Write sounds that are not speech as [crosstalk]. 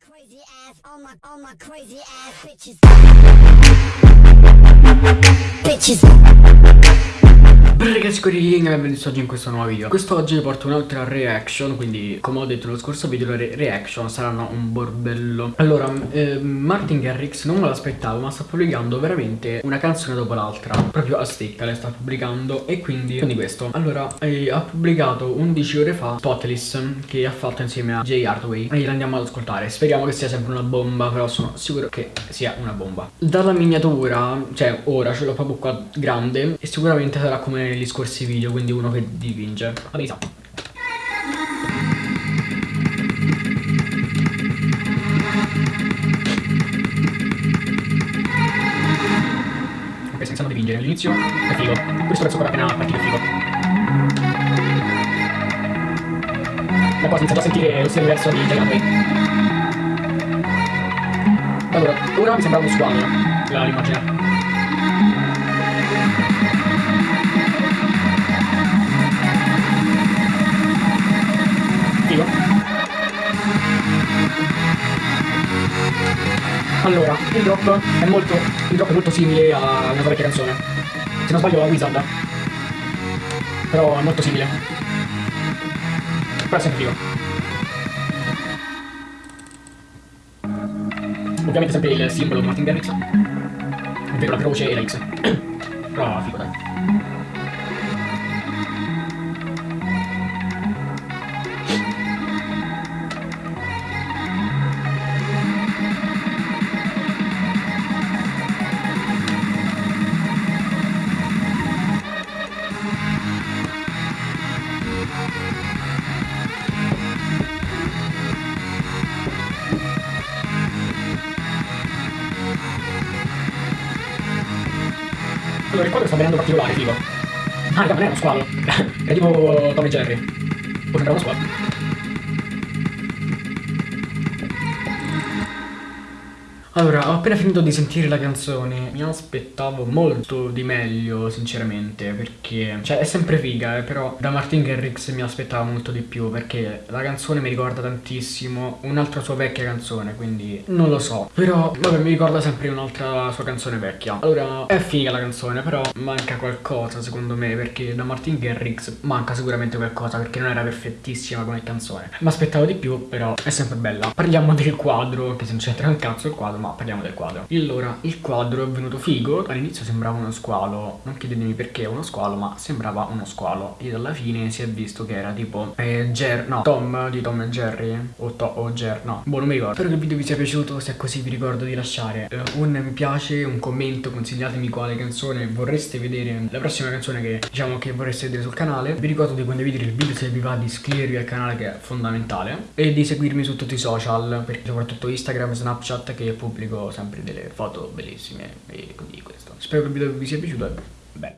Crazy ass, all my, all my crazy ass bitches. Bitches. Ragazzi, qui e benvenuti oggi in questo nuovo video. Quest'oggi vi porto un'altra reaction Quindi come ho detto nello scorso video le reaction saranno un bordello. Allora, eh, Martin Garrix non me l'aspettavo Ma sta pubblicando veramente una canzone dopo l'altra. Proprio a stecca le sta pubblicando E quindi, quindi questo. Allora, eh, ha pubblicato 11 ore fa Spotless Che ha fatto insieme a Jay Hardway E l'andiamo ad ascoltare. Speriamo che sia sempre una bomba Però sono sicuro che sia una bomba. Dalla miniatura, cioè ora ce l'ho proprio qua grande E sicuramente sarà come negli scorsi video, quindi uno che dipinge. Abilità. Ok, senza dipingere all'inizio è figo. Questo pezzo però appena partito è figo. Ma poi si inizia a sentire lo stile diverso di Giganway. Allora, ora mi sembra uno squadro l'immagine. Allora, il drop è molto, il drop è molto simile a una vecchia canzone. Se non sbaglio a Wizard. Però è molto simile. Però è sempre figo. Ovviamente sempre il simbolo di Martin Garrix. Ovvero la croce e la X. [coughs] Però figo dai. Allora, il quadro sta venendo particolare, figo. Ah, raga, non è uno squalo. [laughs] è tipo Tom e Jerry. O sembra uno squalo. Allora, ho appena finito di sentire la canzone, mi aspettavo molto di meglio, sinceramente, perché... Cioè, è sempre figa, eh, però da Martin Garrix mi aspettavo molto di più, perché la canzone mi ricorda tantissimo un'altra sua vecchia canzone, quindi non lo so. Però, vabbè, mi ricorda sempre un'altra sua canzone vecchia. Allora, è figa la canzone, però manca qualcosa, secondo me, perché da Martin Garrix manca sicuramente qualcosa, perché non era perfettissima come canzone. Mi aspettavo di più, però è sempre bella. Parliamo del quadro, che se non c'entra un cazzo il quadro, ma parliamo del quadro. Allora, il quadro è venuto figo. All'inizio sembrava uno squalo. Non chiedetemi perché è uno squalo, ma sembrava uno squalo. E alla fine si è visto che era tipo eh, Jer, no, Tom di Tom e Jerry. O, to, o Jer, no, boh non mi ricordo. Spero che il video vi sia piaciuto, se è così vi ricordo di lasciare eh, un mi piace, un commento. Consigliatemi quale canzone vorreste vedere. La prossima canzone che diciamo che vorreste vedere sul canale. Vi ricordo di condividere il video se vi va di iscrivervi al canale che è fondamentale. E di seguirmi su tutti i social, soprattutto Instagram e Snapchat che pubblico sempre delle foto bellissime e quindi questo. Spero che il video vi sia piaciuto, è bella.